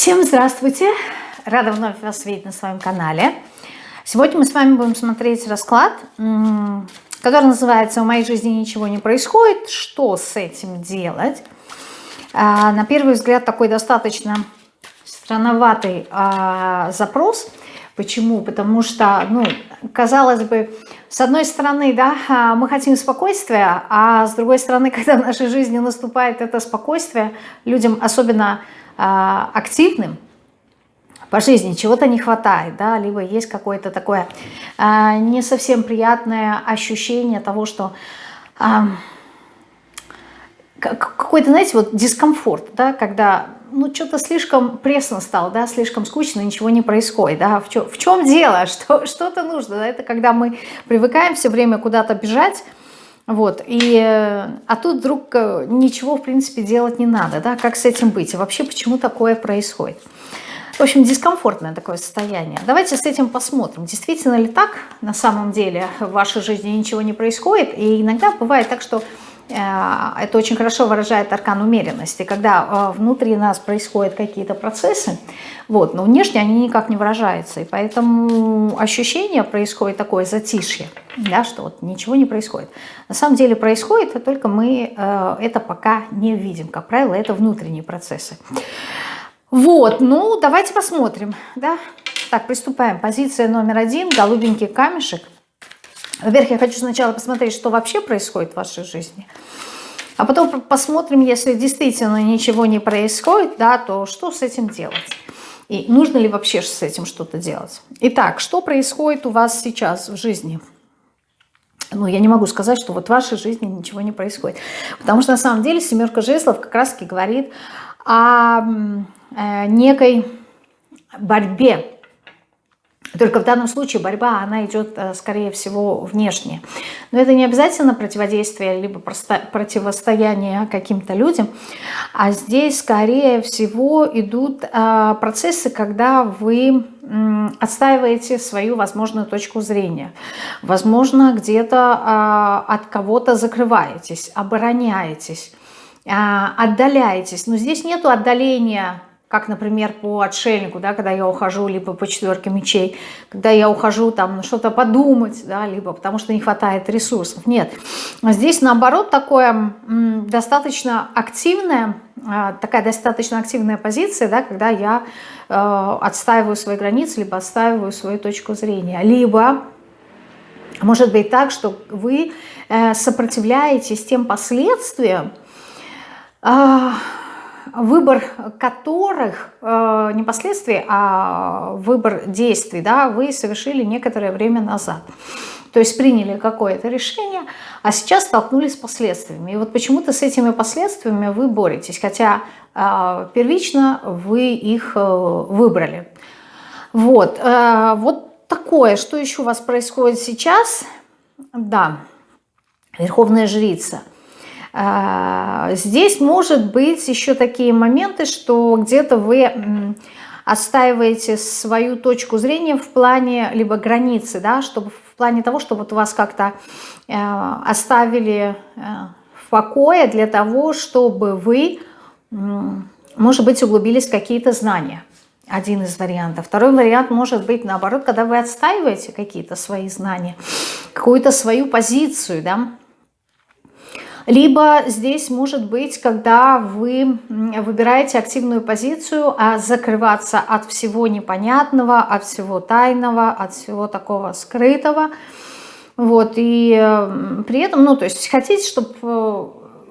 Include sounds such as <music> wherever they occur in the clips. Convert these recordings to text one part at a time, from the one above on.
Всем здравствуйте! Рада вновь вас видеть на своем канале. Сегодня мы с вами будем смотреть расклад, который называется «В моей жизни ничего не происходит. Что с этим делать?» а, На первый взгляд такой достаточно странноватый а, запрос. Почему? Потому что, ну, казалось бы, с одной стороны, да, а, мы хотим спокойствия, а с другой стороны, <laughs> когда в нашей жизни наступает это спокойствие, людям, особенно активным, по жизни чего-то не хватает, да, либо есть какое-то такое а, не совсем приятное ощущение того, что а, какой-то, знаете, вот дискомфорт, да, когда ну, что-то слишком пресно стало, да, слишком скучно, ничего не происходит, да, в чем, в чем дело, <laughs> что, что-то нужно, да? это когда мы привыкаем все время куда-то бежать, вот, и, а тут вдруг э, ничего, в принципе, делать не надо, да, как с этим быть, и вообще почему такое происходит. В общем, дискомфортное такое состояние. Давайте с этим посмотрим, действительно ли так на самом деле в вашей жизни ничего не происходит, и иногда бывает так, что это очень хорошо выражает аркан умеренности, когда э, внутри нас происходят какие-то процессы, вот, но внешне они никак не выражаются, и поэтому ощущение происходит такое затишье, да, что вот ничего не происходит. На самом деле происходит, а только мы э, это пока не видим. Как правило, это внутренние процессы. Вот, ну давайте посмотрим, да. Так, приступаем. Позиция номер один, голубенький камешек – во-первых, я хочу сначала посмотреть, что вообще происходит в вашей жизни. А потом посмотрим, если действительно ничего не происходит, да, то что с этим делать? И нужно ли вообще с этим что-то делать? Итак, что происходит у вас сейчас в жизни? Ну, я не могу сказать, что вот в вашей жизни ничего не происходит. Потому что на самом деле семерка жезлов как раз-таки говорит о э, некой борьбе только в данном случае борьба, она идет, э, скорее всего, внешне. Но это не обязательно противодействие, либо противостояние каким-то людям, а здесь, скорее всего, идут э, процессы, когда вы отстаиваете свою возможную точку зрения. Возможно, где-то э, от кого-то закрываетесь, обороняетесь, отдаляетесь. Но здесь нету отдаления как, например, по отшельнику, да, когда я ухожу, либо по четверке мечей, когда я ухожу там что-то подумать, да, либо потому что не хватает ресурсов. Нет, здесь наоборот такое достаточно активная, а, такая достаточно активная позиция, да, когда я э, отстаиваю свои границы, либо отстаиваю свою точку зрения, либо может быть так, что вы э, сопротивляетесь тем последствиям, э, выбор которых э, не последствий, а выбор действий, да, вы совершили некоторое время назад. То есть приняли какое-то решение, а сейчас столкнулись с последствиями. И вот почему-то с этими последствиями вы боретесь, хотя э, первично вы их э, выбрали. Вот, э, вот такое, что еще у вас происходит сейчас? Да, Верховная Жрица – здесь может быть еще такие моменты, что где-то вы отстаиваете свою точку зрения в плане либо границы, да, чтобы в плане того, чтобы вот вас как-то э, оставили э, в покое для того, чтобы вы, может быть, углубились в какие-то знания. Один из вариантов. Второй вариант может быть наоборот, когда вы отстаиваете какие-то свои знания, какую-то свою позицию, да, либо здесь может быть, когда вы выбираете активную позицию, а закрываться от всего непонятного, от всего тайного, от всего такого скрытого. Вот, и при этом, ну, то есть хотите, чтобы э,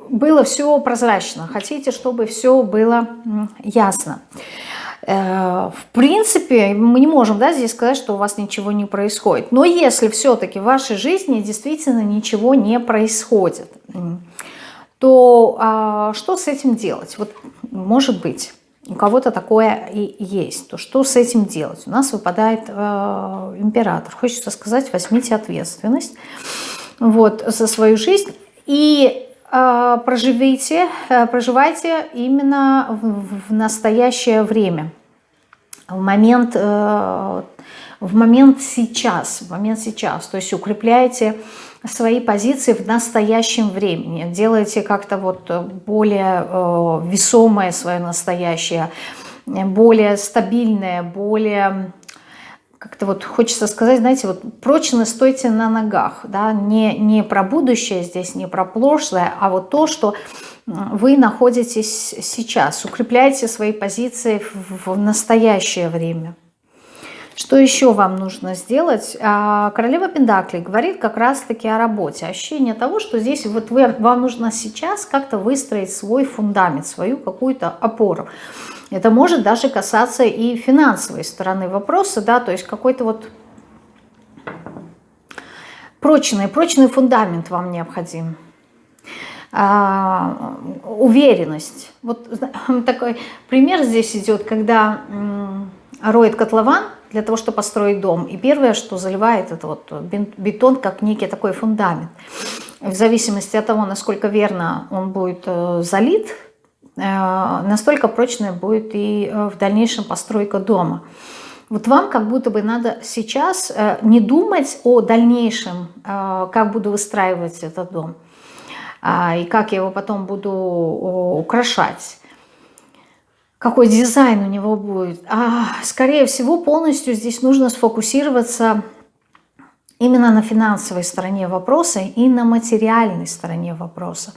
было все прозрачно, хотите, чтобы все было ясно. Э, в принципе, мы не можем да, здесь сказать, что у вас ничего не происходит. Но если все-таки в вашей жизни действительно ничего не происходит, то а, что с этим делать? Вот, может быть, у кого-то такое и есть. То что с этим делать? У нас выпадает э, император. Хочется сказать, возьмите ответственность вот, за свою жизнь и проживите, э, проживайте именно в, в настоящее время. В момент, э, в момент сейчас, в момент сейчас, то есть укрепляете свои позиции в настоящем времени, делаете как-то вот более э, весомое свое настоящее, более стабильное, более как-то вот хочется сказать, знаете, вот прочно стойте на ногах, да, не, не про будущее здесь, не про прошлое, а вот то, что вы находитесь сейчас, укрепляйте свои позиции в, в настоящее время. Что еще вам нужно сделать? А, королева Пендакли говорит как раз-таки о работе. Ощущение того, что здесь вот вы, вам нужно сейчас как-то выстроить свой фундамент, свою какую-то опору. Это может даже касаться и финансовой стороны вопроса, да, то есть какой-то вот прочный, прочный фундамент вам необходим. А, уверенность. Вот <laughs> такой пример здесь идет, когда роет котлован для того, чтобы построить дом. И первое, что заливает, это вот бетон, как некий такой фундамент. В зависимости от того, насколько верно он будет э, залит, настолько прочная будет и э, в дальнейшем постройка дома. Вот вам как будто бы надо сейчас э, не думать о дальнейшем, как буду выстраивать этот дом, а, и как я его потом буду украшать, какой дизайн у него будет. А, скорее всего, полностью здесь нужно сфокусироваться именно на финансовой стороне вопроса и на материальной стороне вопроса.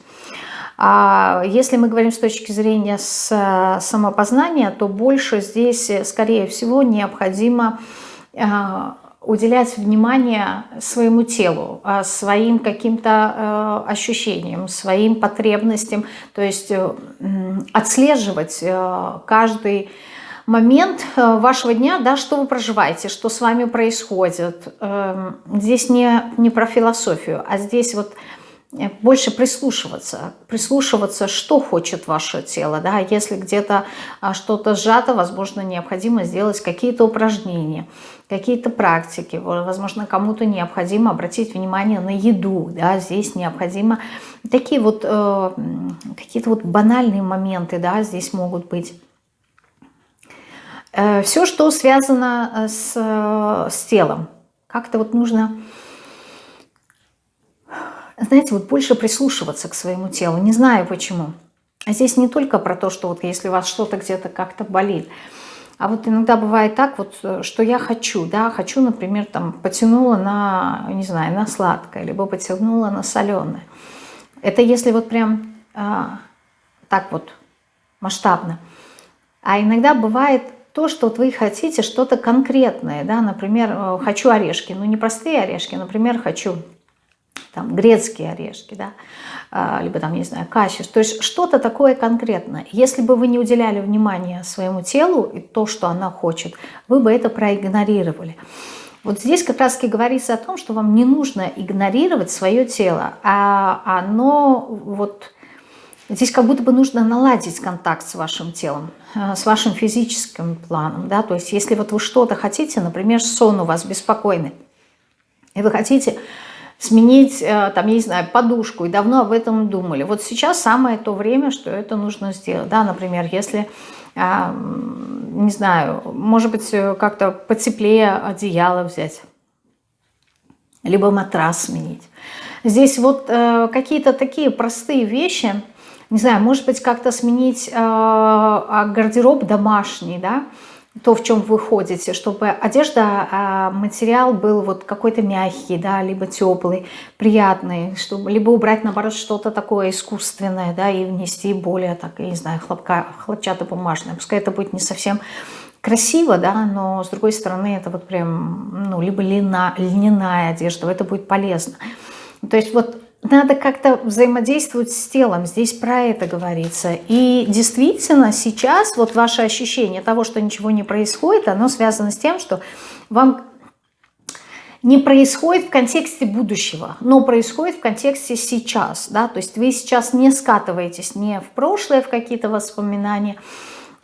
А если мы говорим с точки зрения самопознания, то больше здесь, скорее всего, необходимо а, уделять внимание своему телу, а, своим каким-то а, ощущениям, своим потребностям, то есть э, отслеживать э, каждый момент э, вашего дня, да, что вы проживаете, что с вами происходит. Эм, здесь не, не про философию, а здесь вот Э, больше прислушиваться, прислушиваться, что хочет ваше тело. Да? Если где-то а, что-то сжато, возможно, необходимо сделать какие-то упражнения, какие-то практики. Возможно, кому-то необходимо обратить внимание на еду. Да? Здесь необходимо такие вот э, какие-то вот банальные моменты да, здесь могут быть. Э, все, что связано э, с, э, с телом. Как-то вот нужно знаете, вот больше прислушиваться к своему телу. Не знаю почему. А здесь не только про то, что вот если у вас что-то где-то как-то болит, а вот иногда бывает так, вот, что я хочу, да, хочу, например, там, потянула на, не знаю, на сладкое, либо потянула на соленое. Это если вот прям а, так вот масштабно. А иногда бывает то, что вот вы хотите что-то конкретное, да, например, э, хочу орешки, ну не простые орешки, например, хочу там грецкие орешки, да, а, либо там, не знаю, качество, то есть что-то такое конкретное. Если бы вы не уделяли внимания своему телу и то, что она хочет, вы бы это проигнорировали. Вот здесь как раз таки говорится о том, что вам не нужно игнорировать свое тело, а оно вот... Здесь как будто бы нужно наладить контакт с вашим телом, а, с вашим физическим планом. Да? То есть если вот вы что-то хотите, например, сон у вас беспокойный, и вы хотите сменить, э, там, я не знаю, подушку, и давно об этом думали. Вот сейчас самое то время, что это нужно сделать. Да, например, если, а, не знаю, может быть, э, как-то потеплее одеяло взять, либо матрас сменить. Здесь вот э, какие-то такие простые вещи, не знаю, может быть, как-то сменить а, гардероб домашний, да, то, в чем вы ходите, чтобы одежда, а, материал был вот какой-то мягкий, да, либо теплый, приятный, чтобы либо убрать, наоборот, что-то такое искусственное, да, и внести более, так, я не знаю, хлопка, хлопчато-бумажное. Пускай это будет не совсем красиво, да, но с другой стороны это вот прям, ну, либо льна, льняная одежда, это будет полезно. То есть вот надо как-то взаимодействовать с телом, здесь про это говорится. И действительно сейчас вот ваше ощущение того, что ничего не происходит, оно связано с тем, что вам не происходит в контексте будущего, но происходит в контексте сейчас. Да? То есть вы сейчас не скатываетесь не в прошлое, в какие-то воспоминания,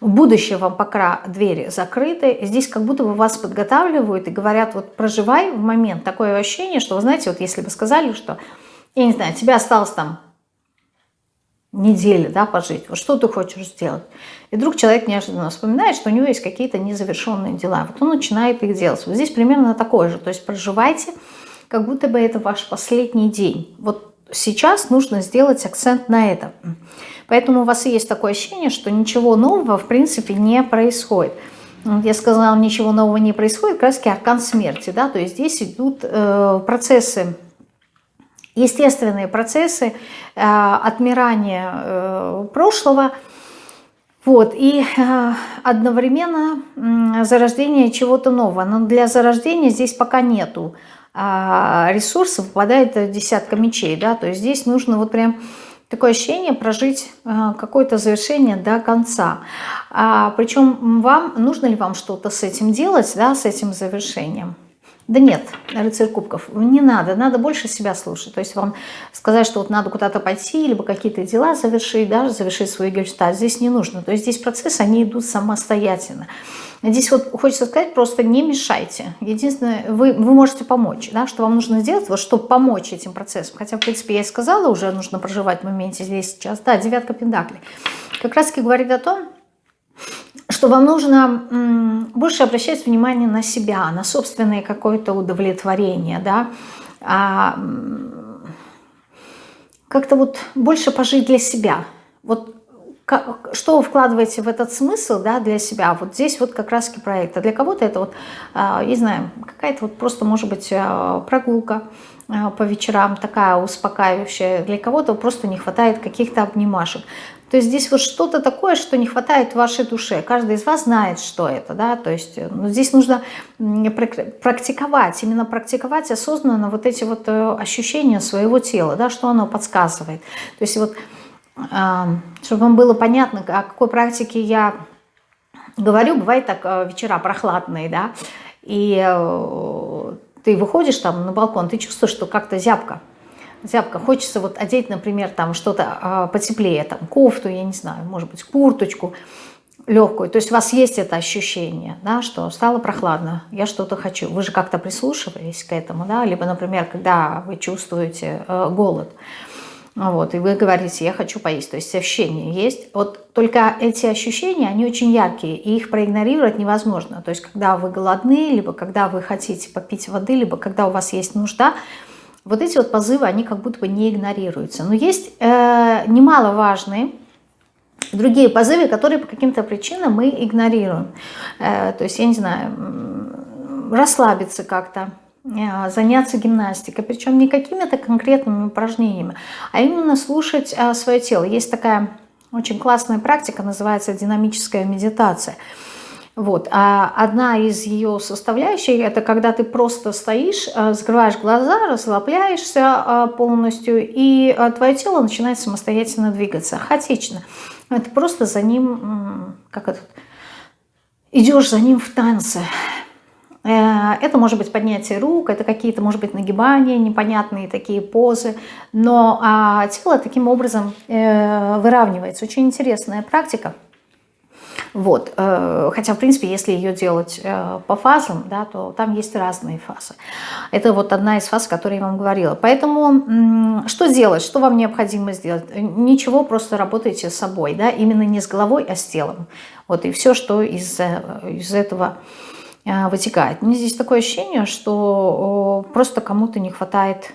в будущее вам пока двери закрыты. Здесь как будто бы вас подготавливают и говорят, вот проживай в момент. Такое ощущение, что, вы знаете, вот если бы сказали, что я не знаю, тебе осталось там недели, да, пожить, вот что ты хочешь сделать. И вдруг человек неожиданно вспоминает, что у него есть какие-то незавершенные дела. Вот он начинает их делать. Вот здесь примерно такое же. То есть проживайте, как будто бы это ваш последний день. Вот сейчас нужно сделать акцент на этом. Поэтому у вас и есть такое ощущение, что ничего нового в принципе не происходит. Я сказала, ничего нового не происходит, раз аркан смерти, да, то есть здесь идут э, процессы, естественные процессы э, отмирания э, прошлого, вот, и э, одновременно э, зарождение чего-то нового. Но для зарождения здесь пока нету э, ресурсов, выпадает десятка мечей, да, то есть здесь нужно вот прям такое ощущение прожить э, какое-то завершение до конца. А, причем вам, нужно ли вам что-то с этим делать, да, с этим завершением? Да нет, рыцарь кубков, не надо, надо больше себя слушать. То есть вам сказать, что вот надо куда-то пойти, либо какие-то дела завершить, да, завершить свой гельштадт, здесь не нужно. То есть здесь процессы, они идут самостоятельно. Здесь вот хочется сказать, просто не мешайте. Единственное, вы, вы можете помочь, да, что вам нужно сделать, вот, чтобы помочь этим процессам. Хотя, в принципе, я и сказала, уже нужно проживать в моменте здесь сейчас. Да, девятка пентаклей. Как раз таки говорит о том, что вам нужно больше обращать внимание на себя, на собственное какое-то удовлетворение, да, а, как-то вот больше пожить для себя. Вот как, что вы вкладываете в этот смысл да, для себя? Вот здесь вот как раз проект. А для кого-то это вот, а, не знаю, какая-то вот просто может быть а, прогулка по вечерам, такая успокаивающая. Для кого-то просто не хватает каких-то обнимашек. То есть здесь вот что-то такое, что не хватает вашей душе. Каждый из вас знает, что это. Да? То есть ну, здесь нужно практиковать, именно практиковать осознанно вот эти вот э, ощущения своего тела, да, что оно подсказывает. То есть вот, чтобы вам было понятно, о какой практике я говорю, бывает так э, вечера прохладные, да, и э, ты выходишь там на балкон, ты чувствуешь, что как-то зябко, зябко. Хочется вот одеть, например, там что-то а, потеплее, там кофту, я не знаю, может быть, курточку легкую. То есть у вас есть это ощущение, да, что стало прохладно, я что-то хочу. Вы же как-то прислушивались к этому, да, либо, например, когда вы чувствуете э, голод, вот, и вы говорите, я хочу поесть, то есть ощущения есть. Вот только эти ощущения, они очень яркие, и их проигнорировать невозможно. То есть когда вы голодны, либо когда вы хотите попить воды, либо когда у вас есть нужда, вот эти вот позывы, они как будто бы не игнорируются. Но есть э, немаловажные другие позывы, которые по каким-то причинам мы игнорируем. Э, то есть, я не знаю, расслабиться как-то, заняться гимнастикой, причем не какими-то конкретными упражнениями, а именно слушать э, свое тело. Есть такая очень классная практика, называется динамическая медитация – вот. А одна из ее составляющих – это когда ты просто стоишь, э, закрываешь глаза, расслабляешься полностью, и твое тело начинает самостоятельно двигаться, хаотично. Ты просто за ним, как это, идешь за ним в танце. Это может быть поднятие рук, это какие-то, может быть, нагибания, непонятные такие позы, но а, тело таким образом выравнивается. Очень интересная практика. Вот. Э, хотя, в принципе, если ее делать э, по фазам, да, то там есть разные фазы. Это вот одна из фаз, о которой я вам говорила. Поэтому что делать? Что вам необходимо сделать? Ничего, просто работайте с собой. Да? Именно не с головой, а с телом. Вот и все, что из, э, из этого вытекает. Мне здесь такое ощущение, что просто кому-то не хватает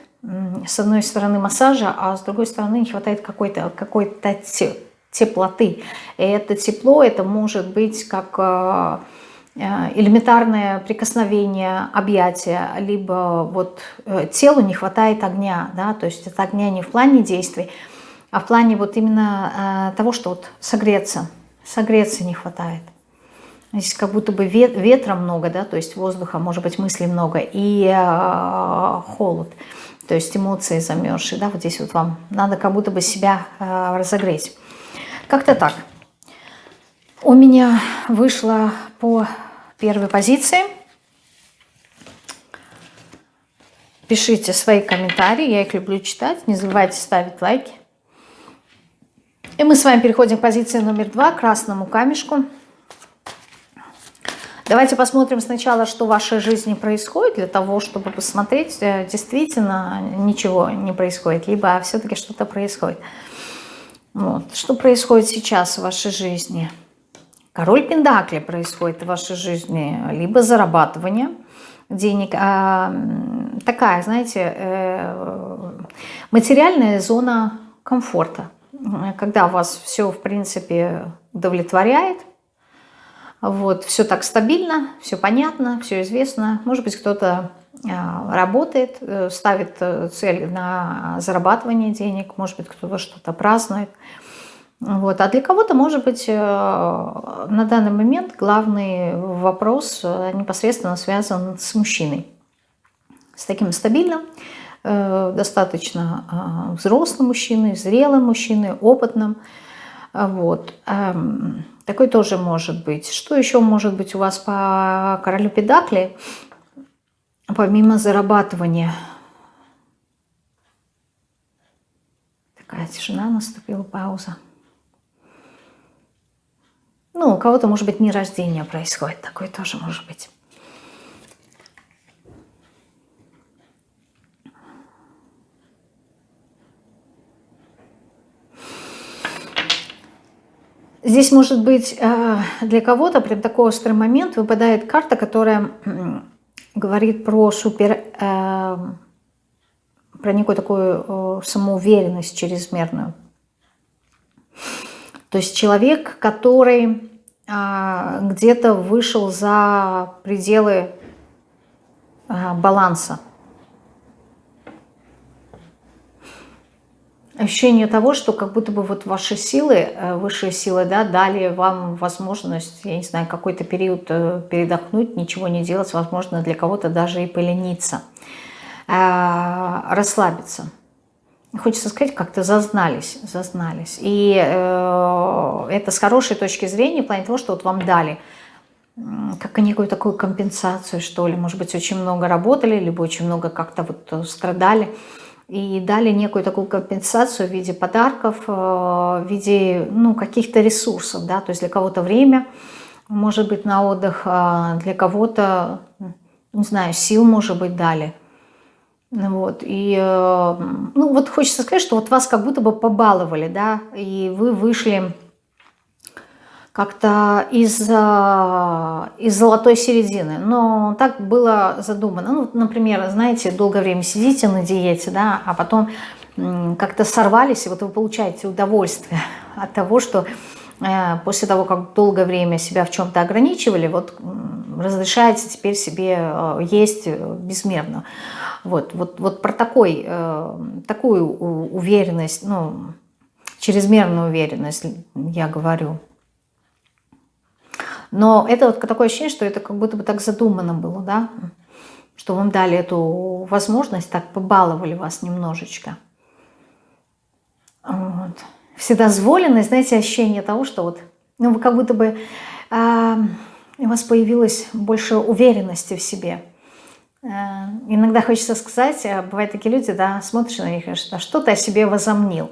с одной стороны массажа, а с другой стороны не хватает какой-то какой, -то, теплоты. И это тепло, это может быть как э, э, элементарное прикосновение, объятие, либо вот э, телу не хватает огня, да, то есть это огня не в плане действий, а в плане вот именно того, что вот согреться, согреться не хватает. Здесь как будто бы ветра много, да, то есть воздуха, может быть, мыслей много, и холод, то есть эмоции замерзшие, да, вот здесь вот вам надо как будто бы себя разогреть. Как-то так. У меня вышло по первой позиции. Пишите свои комментарии, я их люблю читать. Не забывайте ставить лайки. И мы с вами переходим к позиции номер два, красному камешку. Давайте посмотрим сначала, что в вашей жизни происходит, для того, чтобы посмотреть, э, действительно ничего не происходит, либо все-таки что-то происходит. Вот. Что происходит сейчас в вашей жизни? Король Пендакли происходит в вашей жизни. Либо зарабатывание денег. А, такая, знаете, э, Материальная зона комфорта. Когда вас все, в принципе, удовлетворяет, вот, все так стабильно, все понятно, все известно. Может быть, кто-то а, работает, э, ставит э, цель на зарабатывание денег, может быть, кто-то что-то празднует. Вот. А для кого-то, может быть, э, на данный момент главный вопрос непосредственно связан с мужчиной. С таким стабильным, достаточно а, взрослым мужчиной, зрелым мужчиной, опытным. Вот. Такой тоже может быть. Что еще может быть у вас по королю Педакли? помимо зарабатывания. Такая тишина наступила, пауза. Ну, у кого-то, может быть, дни рождения происходит. Такое тоже может быть. Здесь может быть э, для кого-то прям такой острый момент выпадает карта, которая говорит про супер, э, про некую такую э, самоуверенность чрезмерную. То есть человек, который э, где-то вышел за пределы э, баланса. Ощущение того, что как будто бы вот ваши силы, э, высшие силы, да, дали вам возможность, я не знаю, какой-то период э, передохнуть, ничего не делать, возможно, для кого-то даже и полениться, э, расслабиться. Хочется сказать, как-то зазнались, зазнались. И это с хорошей точки зрения, в плане того, что вот вам дали как некую такую компенсацию, что ли. Может быть, очень много работали, либо очень много как-то вот страдали и дали некую такую компенсацию в виде подарков, э, в виде ну, каких-то ресурсов. Да? То есть для кого-то время, может быть, на отдых, а для кого-то, не знаю, сил, может быть, дали. Вот. И э, ну, вот хочется сказать, что вот вас как будто бы побаловали, да, и вы вышли как-то из, э, из золотой середины. Но так было задумано. Ну, например, знаете, долгое время сидите на диете, да, а потом как-то сорвались, и вот вы получаете удовольствие от того, что э, после того, как долгое время себя в чем-то ограничивали, вот разрешаете теперь себе э, есть безмерно. Вот, вот, вот про такой, такую уверенность, ну, чрезмерную уверенность я говорю. Но это вот такое ощущение, что это как будто бы так задумано было, да, что вам дали эту возможность, так побаловали вас немножечко. Вот. Вседозволенность, знаете, ощущение того, что вот, ну, вы как будто бы э, у вас появилось больше уверенности в себе. Э, иногда хочется сказать, а бывают такие люди, да, смотришь на них, что что ты о себе возомнил.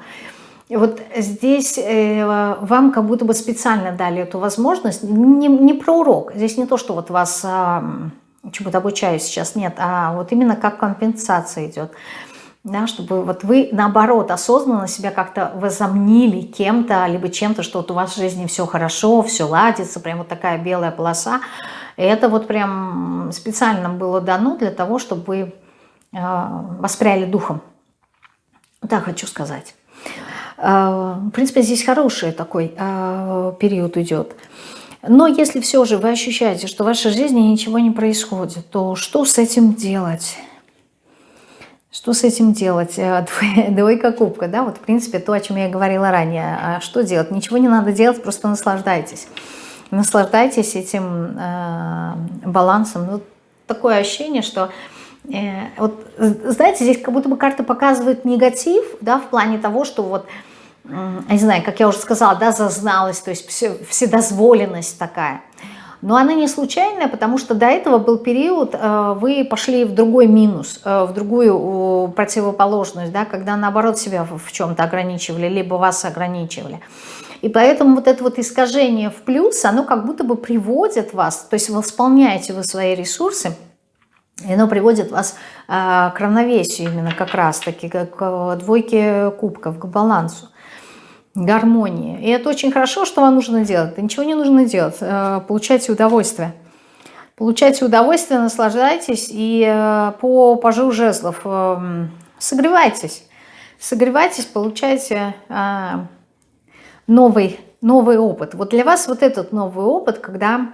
Вот здесь э, вам как будто бы специально дали эту возможность. Не, не про урок. Здесь не то, что вот вас э, чему-то обучаю сейчас, нет, а вот именно как компенсация идет. Да, чтобы вот вы, наоборот, осознанно себя как-то возомнили кем-то, либо чем-то, что вот у вас в жизни все хорошо, все ладится, прям вот такая белая полоса. И это вот прям специально было дано для того, чтобы вы э, воспряли духом. Так хочу сказать. А, в принципе, здесь хороший такой а, период идет. Но если все же вы ощущаете, что в вашей жизни ничего не происходит, то что с этим делать? Что с этим делать? Э, <laughs> двойка кубка, да, вот в принципе то, о чем я говорила ранее. А что делать? Ничего не надо делать, просто наслаждайтесь. Наслаждайтесь этим э, балансом. Ну, такое ощущение, что вот, знаете, здесь как будто бы карта показывает негатив, да, в плане того, что вот не знаю, как я уже сказала, да, зазналась, то есть вседозволенность такая. Но она не случайная, потому что до этого был период, э, вы пошли в другой минус, э, в другую противоположность, да, когда наоборот себя в чем-то ограничивали, либо вас ограничивали. И поэтому вот это вот искажение в плюс, оно как будто бы приводит вас, то есть восполняете вы свои ресурсы, и оно приводит вас э, к равновесию именно как раз-таки, к двойке кубков, к балансу гармонии. И это очень хорошо, что вам нужно делать. Да ничего не нужно делать. Э, получайте удовольствие. Получайте удовольствие, наслаждайтесь и по пажу жезлов согревайтесь. согревайтесь, получайте а, новый, новый опыт. Вот для вас вот этот новый опыт, когда,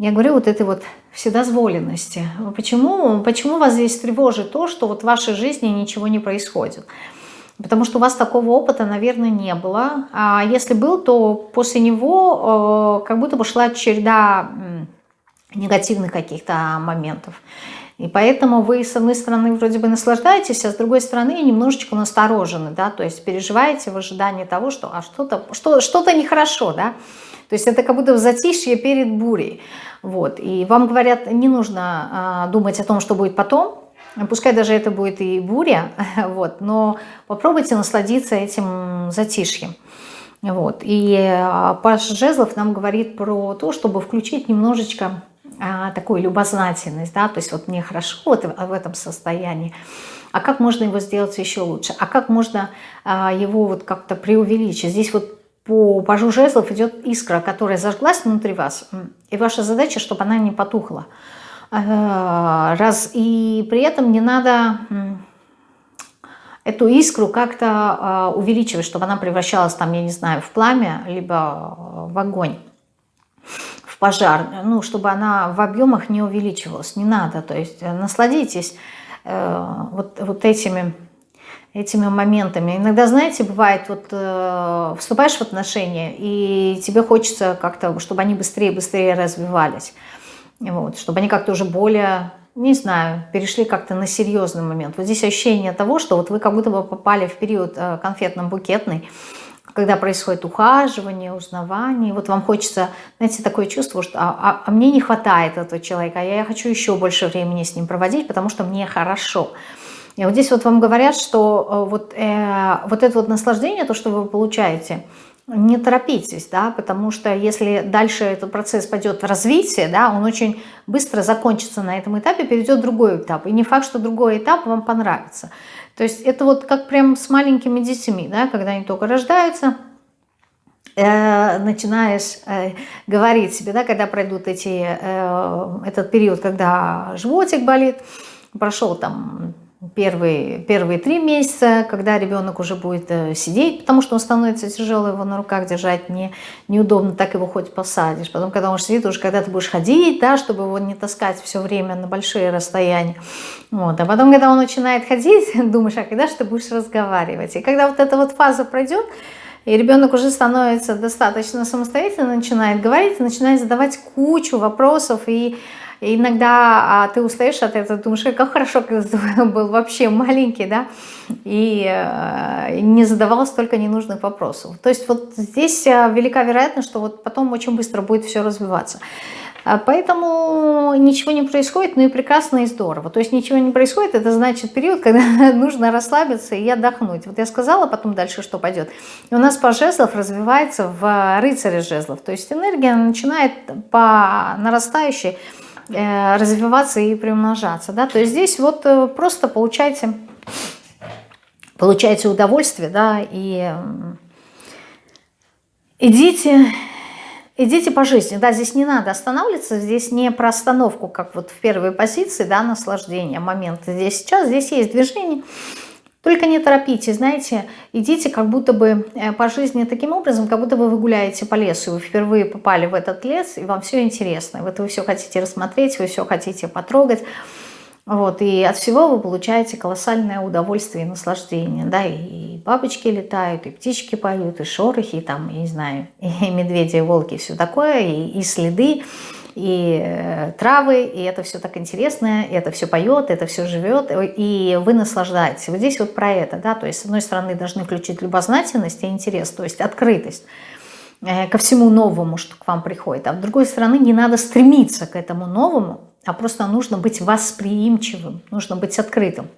я говорю, вот этой вот вседозволенности. Почему, почему вас здесь тревожит то, что вот в вашей жизни ничего не происходит? Потому что у вас такого опыта, наверное, не было. А если был, то после него э, как будто бы шла череда негативных каких-то моментов. И поэтому вы, с одной стороны, вроде бы наслаждаетесь, а с другой стороны, немножечко насторожены, да, то есть переживаете в ожидании того, что а что-то что, что, -то, нехорошо, да, то есть это как будто в затишье перед бурей, вот, и вам говорят, не нужно а, думать о том, что будет потом, пускай даже это будет и буря, <laughs> вот, но попробуйте насладиться этим затишьем. Вот. И а, Паш Жезлов нам говорит про то, чтобы включить немножечко а, такую любознательность, да, то есть вот мне хорошо вот в этом состоянии, а как можно его сделать еще лучше, а как можно а, его вот как-то преувеличить. Здесь вот по пажу жезлов идет искра, которая зажглась внутри вас, и ваша задача, чтобы она не потухла. А, раз, и при этом не надо эту искру как-то а, увеличивать, чтобы она превращалась там, я не знаю, в пламя, либо в огонь пожар, ну, чтобы она в объемах не увеличивалась, не надо, то есть э, насладитесь э, вот, вот этими, этими моментами. Иногда, знаете, бывает, вот э, вступаешь в отношения, и тебе хочется как-то, чтобы они быстрее-быстрее развивались, вот, чтобы они как-то уже более не знаю, перешли как-то на серьезный момент. Вот здесь ощущение того, что вот вы как будто бы попали в период э, конфетно-букетный, когда происходит ухаживание, узнавание, вот вам хочется, знаете, такое чувство, что а, а, а мне не хватает этого человека, а я хочу еще больше времени с ним проводить, потому что мне хорошо. И вот здесь вот вам говорят, что э, вот, э, вот это вот наслаждение, то, что вы получаете, не торопитесь, да, потому что если дальше этот процесс пойдет в развитие, да, он очень быстро закончится на этом этапе, перейдет другой этап. И не факт, что другой этап вам понравится. То есть это вот как прям с маленькими детьми, да, когда они только рождаются, э, начинаешь э, говорить себе, да, когда пройдут эти, э, этот период, когда животик болит, прошел там первые, первые три месяца, когда ребенок уже будет э, сидеть, потому что он становится тяжелый, его на руках держать не, неудобно, так его хоть посадишь. Потом, когда он сидит, уже когда ты будешь ходить, да, чтобы его не таскать все время на большие расстояния. Вот. А потом, когда он начинает ходить, <laughs> думаешь, а когда же ты будешь разговаривать? И когда вот эта вот фаза пройдет, и ребенок уже становится достаточно самостоятельно, начинает говорить, начинает задавать кучу вопросов и иногда а, ты устаешь от этого, думаешь, как хорошо, когда был вообще маленький, да, и э, не задавал столько ненужных вопросов. То есть вот здесь э, велика вероятность, что вот потом очень быстро будет все развиваться. А поэтому ничего не происходит, ну и прекрасно и здорово. То есть ничего не происходит, это значит период, <laughs> когда нужно расслабиться и отдохнуть. Вот я сказала потом дальше, что пойдет. У нас по жезлов развивается в рыцаре жезлов. То есть энергия начинает по нарастающей Э, развиваться и приумножаться. Да? То есть здесь вот э, просто получайте, получайте удовольствие, да, и идите, идите по жизни. Да, здесь не надо останавливаться, здесь не про остановку, как вот в первой позиции, да, наслаждение, момент здесь сейчас, здесь есть движение, только не торопитесь, знаете, идите как будто бы э, по жизни таким образом, как будто бы вы гуляете по лесу, вы впервые попали в этот лес, и вам все интересно. Вот вы все хотите рассмотреть, вы все хотите потрогать. Вот, и от всего вы получаете колоссальное удовольствие и наслаждение. Да, и бабочки летают, и птички поют, и шорохи, и там, я не знаю, <laughs> и медведи, и волки, и все такое, и, и следы и э, травы, и это все так интересно, и это все поет, это все живет, и вы наслаждаетесь. Вот здесь вот про это, да, то есть с одной стороны должны включить любознательность и интерес, то есть открытость э, ко всему новому, что к вам приходит, а с другой стороны не надо стремиться к этому новому, а просто нужно быть восприимчивым, нужно быть открытым.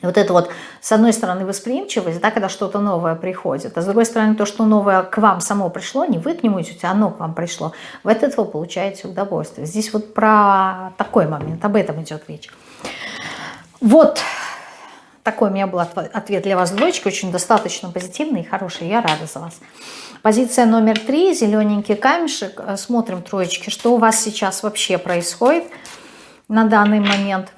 Вот это вот, с одной стороны, восприимчивость, да, когда что-то новое приходит, а с другой стороны, то, что новое к вам само пришло, не вы к нему идете, а оно к вам пришло. В от этого получаете удовольствие. Здесь вот про такой момент, об этом идет речь. Вот такой у меня был ответ для вас, двоечки, очень достаточно позитивный и хороший, я рада за вас. Позиция номер три, зелененький камешек. Смотрим троечки, что у вас сейчас вообще происходит на данный момент –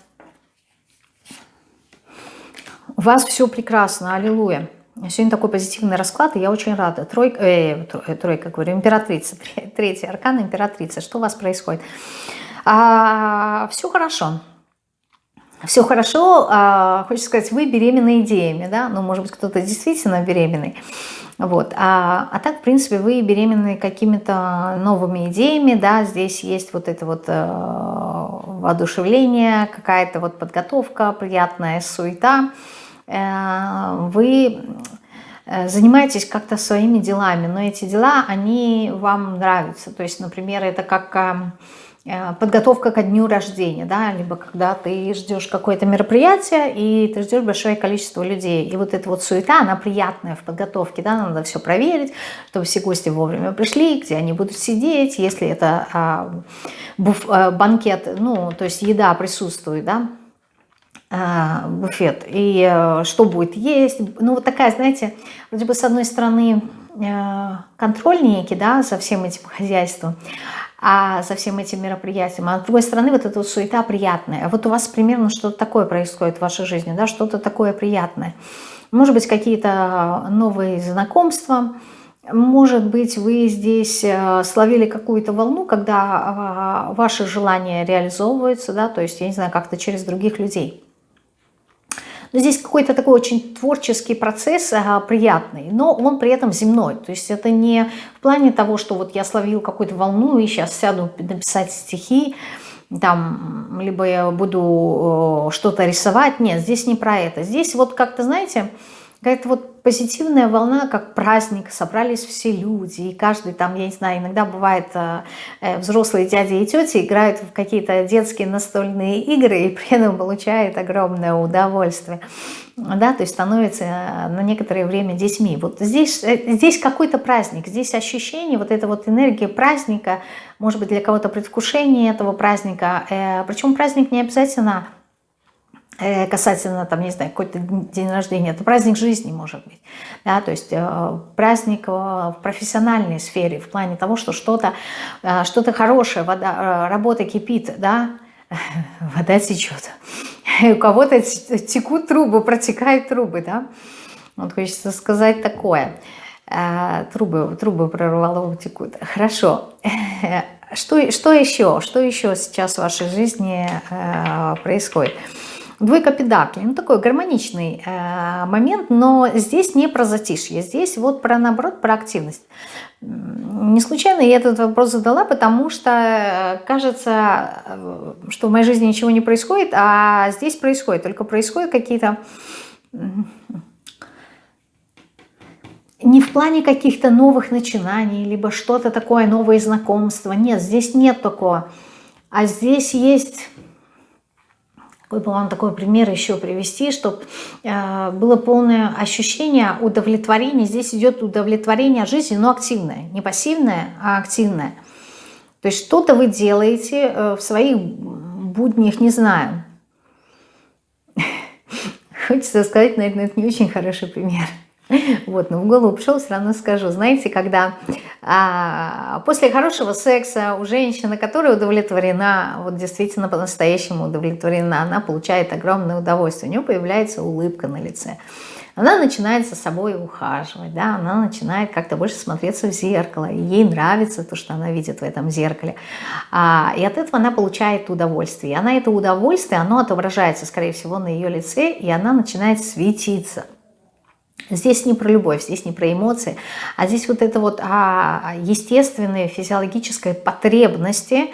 У вас все прекрасно, аллилуйя. Сегодня такой позитивный расклад, и я очень рада. Тройка, э, э тройка, говорю, императрица, <laughs> третий аркан императрица. Что у вас происходит? А, все хорошо. Все хорошо, а, хочется сказать, вы беременны идеями, да, ну, может быть, кто-то действительно беременный, вот, а, а так, в принципе, вы беременны какими-то новыми идеями, да, здесь есть вот это вот э, воодушевление, какая-то вот подготовка, приятная суета, вы э, занимаетесь как-то своими делами, но эти дела, они вам нравятся, то есть, например, это как Э, подготовка ко дню рождения, да, либо когда ты ждешь какое-то мероприятие, и ты ждешь большое количество людей. И вот эта вот суета, она приятная в подготовке, да, надо все проверить, чтобы все гости вовремя пришли, где они будут сидеть, если это а, буф, а, банкет, ну, то есть еда присутствует, да, буфет, и а, что будет есть. Ну, вот такая, знаете, вроде бы с одной стороны контроль некий, да, за всем этим хозяйством, а со всем этим мероприятием. А с другой стороны, вот эта вот суета приятная. Вот у вас примерно что-то такое происходит в вашей жизни, да, что-то такое приятное. Может быть, какие-то новые знакомства, может быть, вы здесь э, словили какую-то волну, когда а, ваши желания реализовываются, да, то есть, я не знаю, как-то через других людей. Но здесь какой-то такой очень творческий процесс, а, приятный, но он при этом земной. То есть это не в плане того, что вот я словил какую-то волну и сейчас сяду написать стихи, там, либо я буду э, что-то рисовать. Нет, здесь не про это. Здесь вот как-то, знаете, какая-то вот позитивная волна, как праздник, собрались все люди, и каждый там, я не знаю, иногда бывает э, э, взрослые дяди и тети играют в какие-то детские настольные игры и при этом получают огромное удовольствие, да, то есть становятся э, на некоторое время детьми. Вот здесь, здесь какой-то праздник, здесь ощущение, вот эта вот энергия праздника, может быть, для кого-то предвкушение этого праздника, причем праздник не обязательно Э, касательно, там, не знаю, какой-то день рождения, это праздник жизни, может быть, да, то есть э, праздник э, в профессиональной сфере, в плане того, что что-то что, -то, хорошее, вода, работа кипит, да, <laughs> вода течет, у кого-то текут трубы, протекают трубы, да, вот хочется сказать такое, трубы, трубы прорвало, текут, хорошо, что, что еще, что еще сейчас в вашей жизни происходит? Двойка педаклей, ну такой гармоничный э, момент, но здесь не про затишье, здесь вот про наоборот, про активность. Не случайно я этот вопрос задала, потому что э, кажется, э, что в моей жизни ничего не происходит, а здесь происходит, только происходят какие-то... Не в плане каких-то новых начинаний, либо что-то такое, новые знакомства. Нет, здесь нет такого. А здесь есть бы вам такой пример еще привести, чтобы э, было полное ощущение удовлетворения. Здесь идет удовлетворение жизни, но активное. Не пассивное, а активное. То есть что-то вы делаете э, в своих буднях, не знаю. <laughs> Хочется сказать, наверное, это не очень хороший пример. Вот, но в голову пришел, все равно скажу. Знаете, когда а, после хорошего секса у женщины, которая удовлетворена, вот действительно по-настоящему удовлетворена, она получает огромное удовольствие, у нее появляется улыбка на лице. Она начинает за собой ухаживать, да, она начинает как-то больше смотреться в зеркало, и ей нравится то, что она видит в этом зеркале. А, и от этого она получает удовольствие. И она это удовольствие, оно отображается, скорее всего, на ее лице, и она начинает светиться. Здесь не про любовь, здесь не про эмоции, а здесь вот это вот а, естественные физиологические потребности,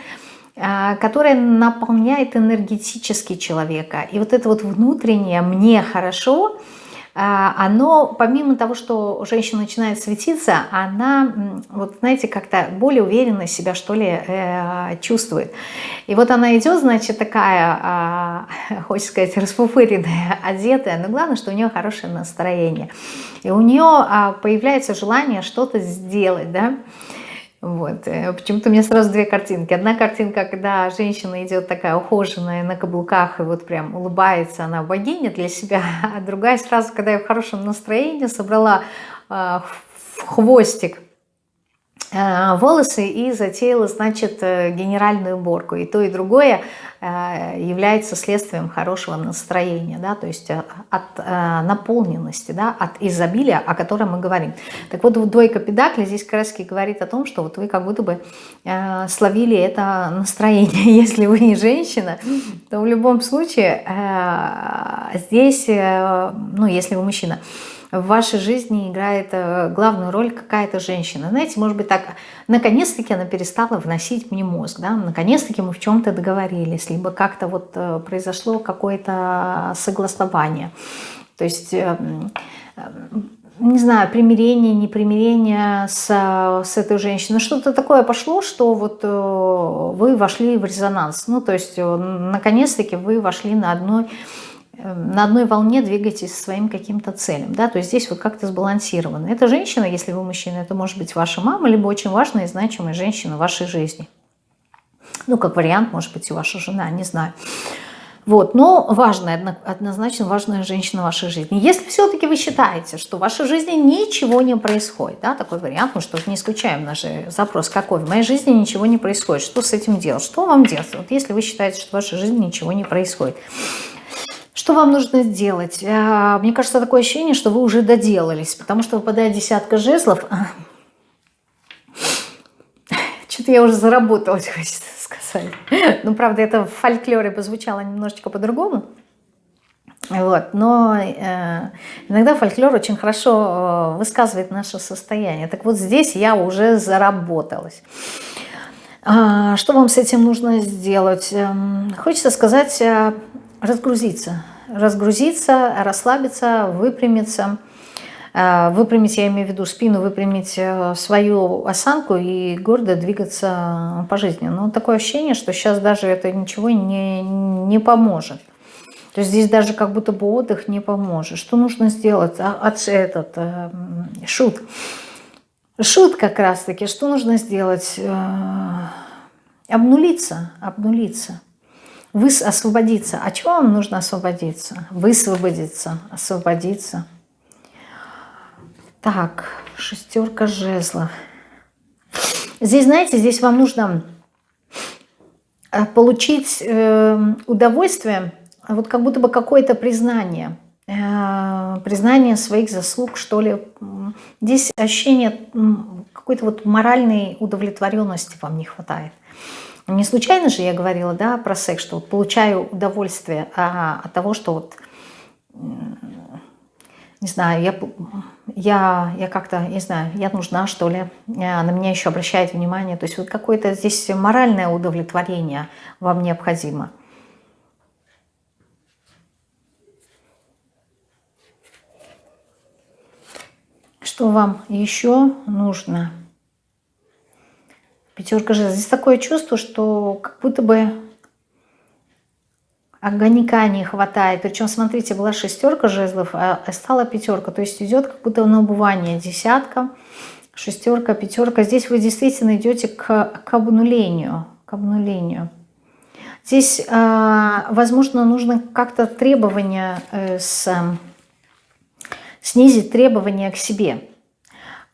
а, которая наполняет энергетически человека. И вот это вот внутреннее «мне хорошо», оно, помимо того, что женщина начинает светиться, она, вот знаете, как-то более уверенно себя, что ли, э, чувствует. И вот она идет, значит, такая, а, <laughs> хочется сказать, расфуфыренная, одетая, но главное, что у нее хорошее настроение. И у нее а, появляется желание что-то сделать, да, вот. Э, почему-то у меня сразу две картинки. Одна картинка, когда женщина идет такая ухоженная на каблуках и вот прям улыбается, она богиня для себя. <laughs> А другая сразу, когда я в хорошем настроении собрала э, хвостик волосы и затеяла, значит, э, генеральную уборку. И то, и другое э, является следствием хорошего настроения, да, то есть от наполненности, да, от изобилия, о котором мы говорим. Так вот, двойка педакли здесь раз говорит о том, что вот вы как будто бы словили это настроение. <laughs> Если вы не женщина, то в любом случае здесь, ну, если вы мужчина, в вашей жизни играет э, главную роль какая-то женщина. Знаете, может быть так, наконец-таки она перестала вносить мне мозг, да, наконец-таки мы в чем-то договорились, либо как-то вот э, произошло какое-то согласование. То есть эм, не знаю, примирение, непримирение с, с этой женщиной. Что-то такое пошло, что вот э, вы вошли в резонанс. Ну, то есть, наконец-таки вы вошли на одной на одной волне двигаетесь своим каким-то целям. Да? То есть здесь вот как-то сбалансировано. Эта женщина, если вы мужчина, это может быть ваша мама, либо очень важная и значимая женщина в вашей жизни. Ну, как вариант, может быть, и ваша жена, не знаю. Вот, но важная, однозначно важная женщина в вашей жизни. Если все-таки вы считаете, что в вашей жизни ничего не происходит, да, такой вариант, мы что не исключаем наш запрос, какой, в моей жизни ничего не происходит, что с этим делать, что вам делать, вот если вы считаете, что в вашей жизни ничего не происходит. Что вам нужно сделать? А, мне кажется, такое ощущение, что вы уже доделались, потому что выпадает десятка жезлов. Что-то я уже заработалась, <laughs> хочется сказать. Ну, правда, это в фольклоре позвучало немножечко по-другому. Вот. Но э, иногда фольклор очень хорошо э, высказывает наше состояние. Так вот здесь я уже заработалась. А, что вам с этим нужно сделать? Эм, хочется сказать э, разгрузиться. Разгрузиться, расслабиться, выпрямиться. Э, выпрямить, я имею в виду спину, выпрямить э, свою осанку и гордо двигаться по жизни. Но такое ощущение, что сейчас даже это ничего не, не поможет. То есть здесь даже как будто бы отдых не поможет. Что нужно сделать? А, от, этот, э, шут. Шут как раз-таки. Что нужно сделать? Обнулиться, обнулиться вы освободиться. А чего вам нужно освободиться? Высвободиться, освободиться. Так, шестерка жезлов. Здесь, знаете, здесь вам нужно э, получить э, удовольствие, вот как будто бы какое-то признание, э, признание своих заслуг, что ли. Здесь ощущение какой-то вот моральной удовлетворенности вам не хватает. Не случайно же я говорила да, про секс, что вот получаю удовольствие а, от того, что вот, не знаю, я, я, я как-то, не знаю, я нужна, что ли, а, на меня еще обращает внимание. То есть вот какое-то здесь моральное удовлетворение вам необходимо. Что вам еще нужно? Пятерка жезлов. Здесь такое чувство, что как будто бы огонька не хватает. Причем, смотрите, была шестерка жезлов, а стала пятерка. То есть идет как будто на убывание. Десятка, шестерка, пятерка. Здесь вы действительно идете к, к обнулению. К обнулению. Здесь, а, возможно, нужно как-то требования э, с, снизить требования к себе.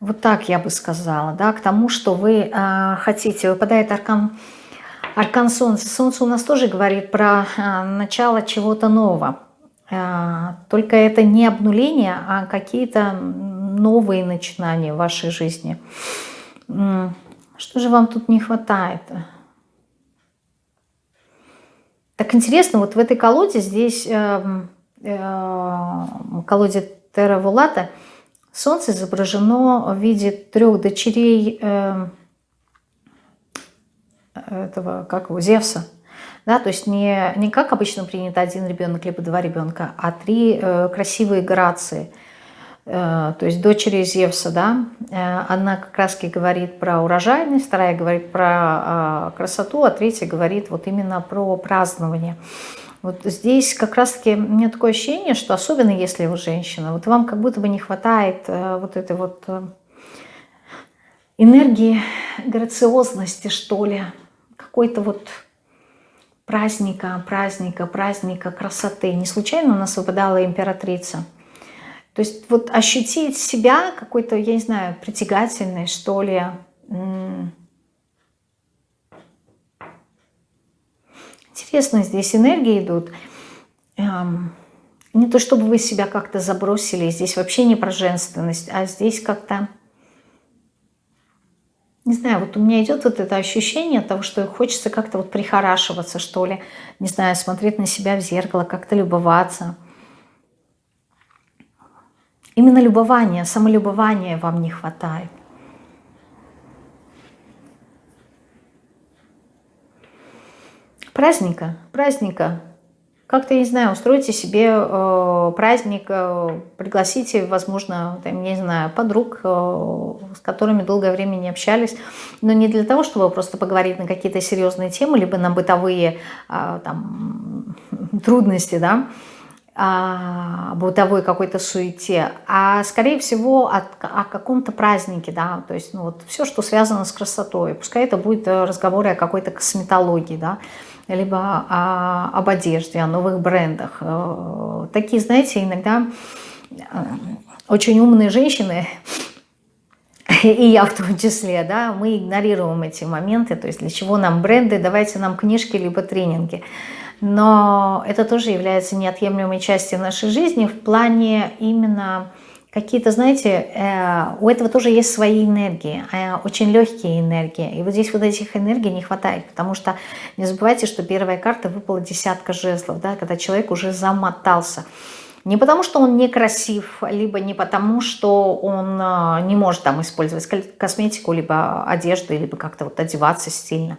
Вот так я бы сказала, да, к тому, что вы э, хотите. Выпадает аркан, аркан Солнца. Солнце у нас тоже говорит про э, начало чего-то нового. Э, только это не обнуление, а какие-то новые начинания в вашей жизни. Что же вам тут не хватает? Так интересно, вот в этой колоде здесь, э, э, колоде Терра Вулата, Солнце изображено в виде трех дочерей э, этого, как его, Зевса. Да, то есть не, не как обычно принято один ребенок либо два ребенка, а три э, красивые грации. Э, то есть дочери Зевса, да, э, одна как раз говорит про урожайность, вторая говорит про э, красоту, а третья говорит вот именно про празднование. Вот здесь как раз-таки у меня такое ощущение, что особенно если вы женщина, вот вам как будто бы не хватает э, вот этой вот э, энергии, грациозности, что ли, какой-то вот праздника, праздника, праздника, красоты. Не случайно у нас выпадала императрица. То есть вот ощутить себя какой-то, я не знаю, притягательной, что ли, Интересно, здесь энергии идут. Эм, не то чтобы вы себя как-то забросили, здесь вообще не про женственность, а здесь как-то не знаю, вот у меня идет вот это ощущение того, что хочется как-то вот прихорашиваться, что ли, не знаю, смотреть на себя в зеркало, как-то любоваться. Именно любование, самолюбования вам не хватает. Праздника, праздника, как-то, не знаю, устройте себе э, праздник, э, пригласите, возможно, там, не знаю, подруг, э, с которыми долгое время не общались, но не для того, чтобы просто поговорить на какие-то серьезные темы, либо на бытовые э, там, <laughs> трудности, да, бытовой какой-то суете, а скорее всего от, о каком-то празднике, да, то есть ну, вот все, что связано с красотой, пускай это будет разговоры о какой-то косметологии, да, либо о, об одежде, о новых брендах. Э, такие, знаете, иногда э, очень умные женщины, и я в том числе, да, мы игнорируем эти моменты, то есть для чего нам бренды, давайте нам книжки, либо тренинги. Но это тоже является неотъемлемой частью нашей жизни в плане именно какие-то, знаете, э, у этого тоже есть свои энергии, э, очень легкие энергии. И вот здесь вот этих энергий не хватает, потому что не забывайте, что первая карта выпала десятка жезлов, да, когда человек уже замотался. Не потому, что он некрасив, либо не потому, что он э, не может там использовать косметику, либо одежду, либо как-то вот одеваться стильно.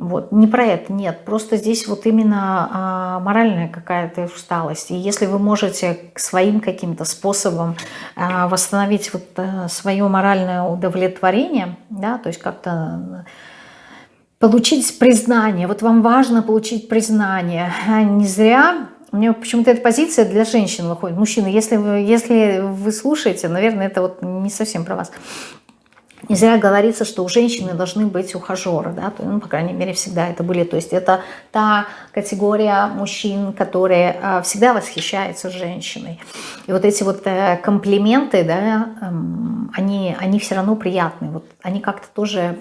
Вот, не про это, нет, просто здесь вот именно а, моральная какая-то усталость. И если вы можете своим каким-то способом а, восстановить вот а, свое моральное удовлетворение, да, то есть как-то получить признание, вот вам важно получить признание, а не зря у меня почему-то эта позиция для женщин выходит. Мужчины, если вы, если вы слушаете, наверное, это вот не совсем про вас. Не зря говорится, что у женщины должны быть ухажеры, да, ну, по крайней мере, всегда это были. То есть это та категория мужчин, которые э, всегда восхищаются женщиной. И вот эти вот э, комплименты, да, э, они, они все равно приятные. Вот они как-то тоже...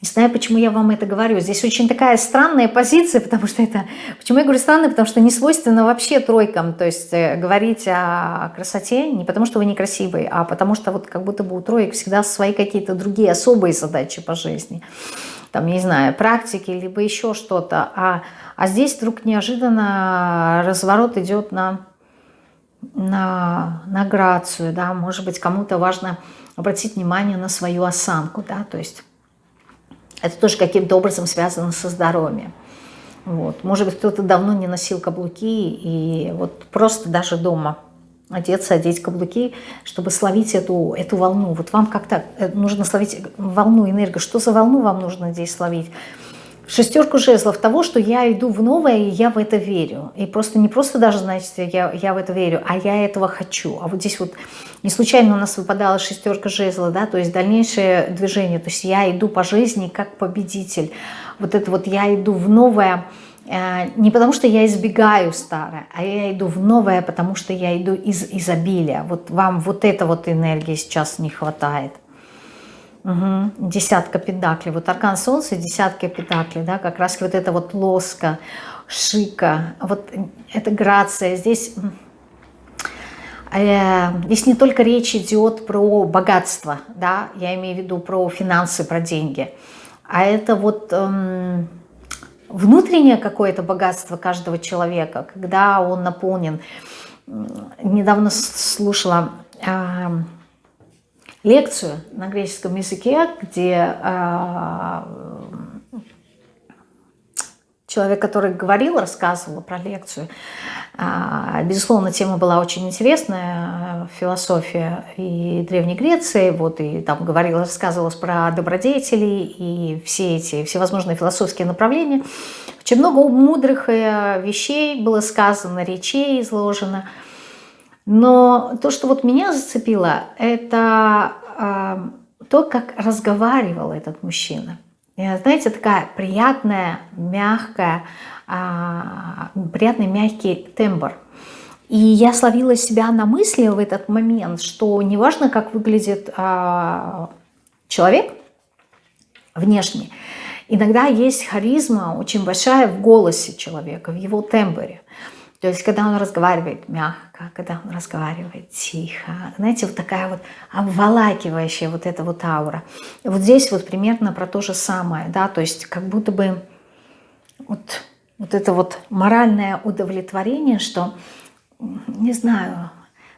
Не знаю, почему я вам это говорю. Здесь очень такая странная позиция, <laughs> потому что это... Почему я говорю странная? Потому что не свойственно вообще тройкам. То есть э, говорить о красоте не потому, что вы некрасивый, а потому что вот как будто бы у троек всегда свои какие-то другие особые задачи по жизни. Там, не знаю, практики, либо еще что-то. А, а здесь вдруг неожиданно разворот идет на, на, на грацию. Да? Может быть, кому-то важно обратить внимание на свою осанку. Да? То есть это тоже каким-то образом связано со здоровьем. Вот. Может быть, кто-то давно не носил каблуки, и вот просто даже дома одеться, одеть каблуки, чтобы словить эту, эту волну. Вот вам как-то э, нужно словить волну, энергию. Что за волну вам нужно здесь словить? Шестерку жезлов того, что я иду в новое, и я в это верю. И просто не просто даже, знаете, я, я в это верю, а я этого хочу. А вот здесь вот не случайно у нас выпадала шестерка жезлов, да, то есть дальнейшее движение. То есть я иду по жизни как победитель. Вот это вот я иду в новое, э, не потому что я избегаю старое, а я иду в новое, потому что я иду из изобилия. Вот вам вот это вот энергии сейчас не хватает. Угу. Десятка педаклей. Вот аркан солнца, десятка педаклей, да, как раз вот это вот лоска, шика, вот это грация. Здесь, э, здесь не только речь идет про богатство, да, я имею в виду про финансы, про деньги, а это вот э, внутреннее какое-то богатство каждого человека, когда он наполнен. Недавно слушала... Э, лекцию на греческом языке, где э, человек, который говорил, рассказывал про лекцию. Э, безусловно, тема была очень интересная, философия и Древней Греции, вот, и там говорил, рассказывалось про добродетели и все эти всевозможные философские направления. Очень много мудрых э, вещей было сказано, речей изложено – но то, что вот меня зацепило, это э, то, как разговаривал этот мужчина. И, знаете, такая приятная, мягкая, э, приятный мягкий тембр. И я словила себя на мысли в этот момент, что неважно, как выглядит э, человек внешний, иногда есть харизма очень большая в голосе человека, в его тембре. То есть, когда он разговаривает мягко, когда он разговаривает тихо, знаете, вот такая вот обволакивающая вот эта вот аура. И вот здесь вот примерно про то же самое, да, то есть как будто бы вот, вот это вот моральное удовлетворение, что, не знаю,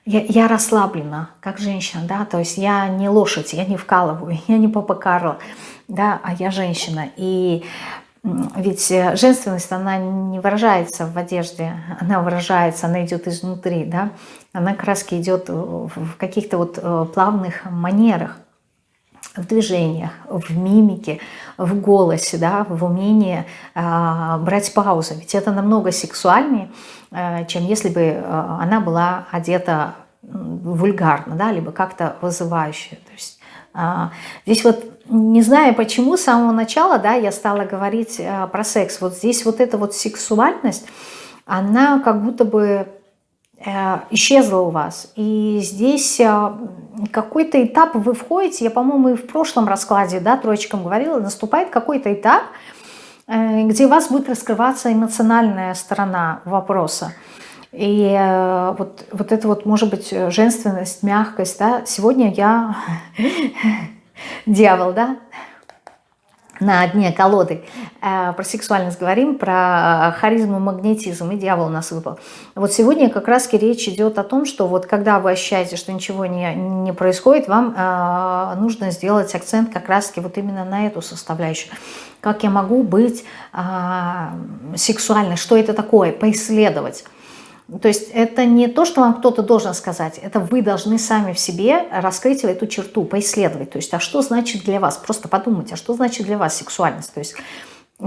я, я расслаблена, как женщина, да, то есть я не лошадь, я не вкалываю, <laughs> я не папа Карло, да, а я женщина. И ведь э, женственность, она не выражается в одежде, она выражается, она идет изнутри, да, она краски идет в каких-то вот э, плавных манерах, в движениях, в мимике, в голосе, да, в умении э, брать паузу. Ведь это намного сексуальнее, э, чем если бы она была одета вульгарно, да, либо как-то вызывающе. То есть э, здесь вот не знаю почему, с самого начала, да, я стала говорить э, про секс. Вот здесь вот эта вот сексуальность, она как будто бы э, исчезла у вас. И здесь э, какой-то этап вы входите, я, по-моему, и в прошлом раскладе, да, троечкам говорила, наступает какой-то этап, где у вас будет раскрываться эмоциональная сторона вопроса. И вот, вот это вот, может быть, женственность, мягкость, да, сегодня я <laughs> дьявол, да, на дне колоды. Э, про сексуальность говорим, про харизму, магнетизм, и дьявол у нас выпал. Вот сегодня как раз речь идет о том, что вот когда вы ощущаете, что ничего не, не происходит, вам э, нужно сделать акцент как раз вот именно на эту составляющую. Как я могу быть э, сексуальной, что это такое, поисследовать. То есть это не то, что вам кто-то должен сказать, это вы должны сами в себе раскрыть эту черту, поисследовать. То есть, а что значит для вас? Просто подумайте, а что значит для вас сексуальность? То есть,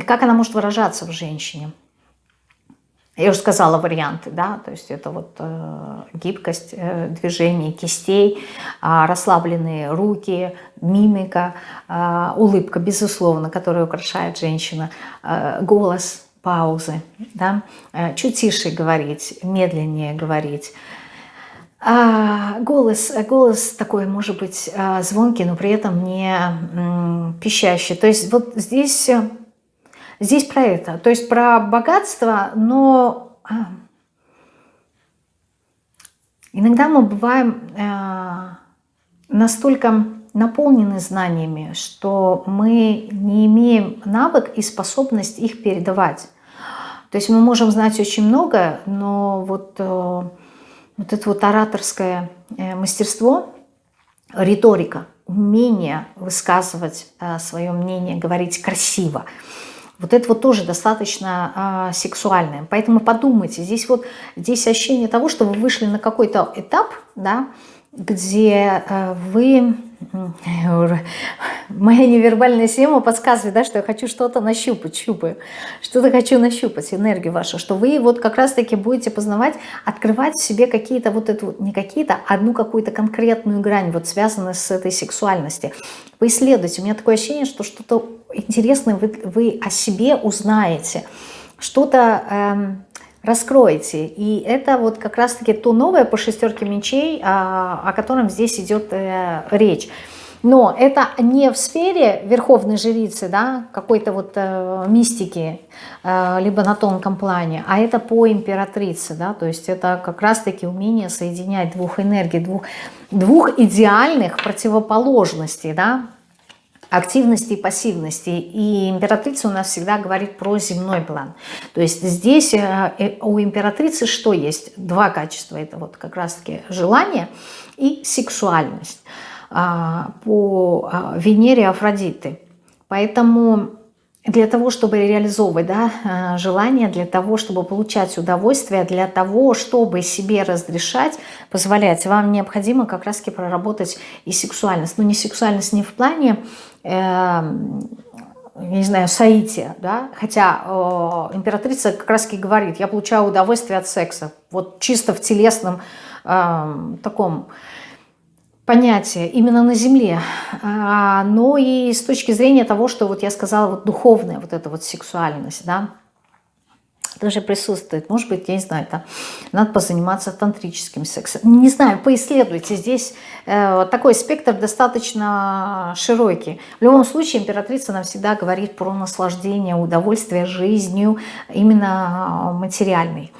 как она может выражаться в женщине? Я уже сказала варианты, да, то есть это вот э, гибкость э, движений кистей, э, расслабленные руки, мимика, э, улыбка, безусловно, которая украшает женщина, э, голос, паузы, да? Э, чуть тише говорить, медленнее говорить. А, голос, голос такой может быть а, звонкий, но при этом не пищащий. То есть вот здесь, здесь про это, то есть про богатство, но а, иногда мы бываем настолько наполнены знаниями, что мы не имеем навык и способность их передавать. То есть мы можем знать очень много, но вот, э, вот это вот ораторское э, мастерство, риторика, умение высказывать э, свое мнение, говорить красиво, вот это вот тоже достаточно сексуальное. Поэтому подумайте, здесь вот здесь ощущение того, что вы вышли на какой-то этап, да, где вы моя невербальная система подсказывает, да, что я хочу что-то нащупать, щупаю, что-то хочу нащупать, энергию вашу, что вы вот как раз-таки будете познавать, открывать в себе какие-то вот эту, не какие-то, одну какую-то конкретную грань, вот связанную с этой сексуальностью. Поисследуйте. У меня такое ощущение, что что-то интересное вы, вы о себе узнаете, что-то... Эм, раскроете. И это вот как раз-таки то новое по шестерке мечей, а, о котором здесь идет э, речь. Но это не в сфере верховной жрицы, да, какой-то вот э, мистики, э, либо на тонком плане, а это по императрице, да, то есть это как раз-таки умение соединять двух энергий, двух, двух идеальных противоположностей, да, активности и пассивности. И императрица у нас всегда говорит про земной план. То есть здесь э, э, у императрицы что есть? Два качества. Это вот как раз-таки желание и сексуальность а, по а, Венере Афродиты. Поэтому для того, чтобы реализовывать да, э, желание, для того, чтобы получать удовольствие, для того, чтобы себе разрешать, позволять, вам необходимо как раз-таки проработать и сексуальность. Но не сексуальность не в плане, э, не знаю, соития, да? хотя э, императрица как раз-таки говорит, я получаю удовольствие от секса, вот чисто в телесном э, таком понятие именно на Земле, а, но и с точки зрения того, что вот я сказала, вот духовная вот эта вот сексуальность, да, тоже присутствует. Может быть, я не знаю, там надо позаниматься тантрическим сексом. Не знаю, поисследуйте. Здесь э, такой спектр достаточно широкий. В любом случае, императрица нам всегда говорит про наслаждение, удовольствие жизнью, именно материальной.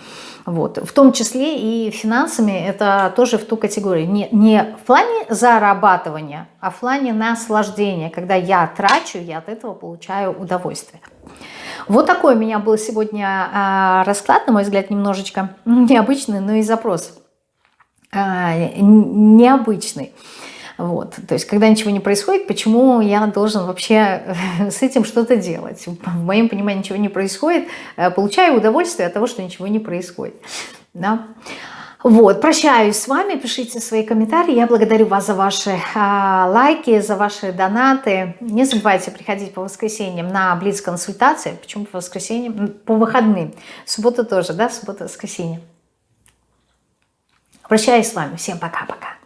Вот. В том числе и финансами это тоже в ту категорию. Не, не в плане зарабатывания, а в плане наслаждения. Когда я трачу, я от этого получаю удовольствие. Вот такой у меня был сегодня а, расклад, на мой взгляд, немножечко <laughs> необычный, но и запрос а, необычный. Вот. То есть, когда ничего не происходит, почему я должен вообще <laughs> с этим что-то делать? В моем понимании ничего не происходит, э, получаю удовольствие от того, что ничего не происходит. Да? Вот, прощаюсь с вами, пишите свои комментарии. Я благодарю вас за ваши а, лайки, за ваши донаты. Не забывайте приходить по воскресеньям на Блиц-консультации. Почему по воскресеньям? По выходным. Суббота тоже, да? Суббота, воскресенье. Прощаюсь с вами. Всем пока-пока.